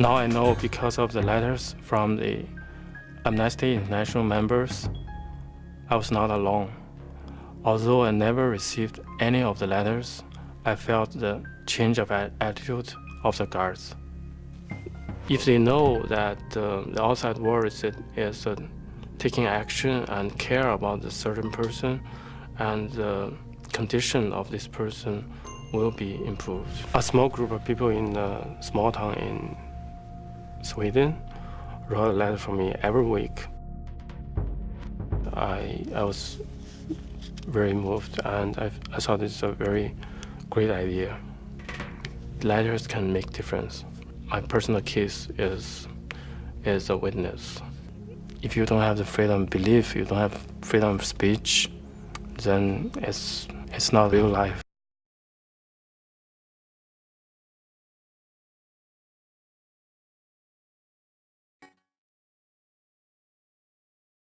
Now I know because of the letters from the Amnesty International members, I was not alone. Although I never received any of the letters, I felt the change of attitude of the guards. If they know that uh, the outside world is, is uh, taking action and care about the certain person and the condition of this person will be improved. A small group of people in a small town in Sweden wrote a letter for me every week. I, I was very moved and I, I thought it's a very great idea. Letters can make difference. My personal case is, is a witness. If you don't have the freedom of belief, you don't have freedom of speech, then it's, it's not real life.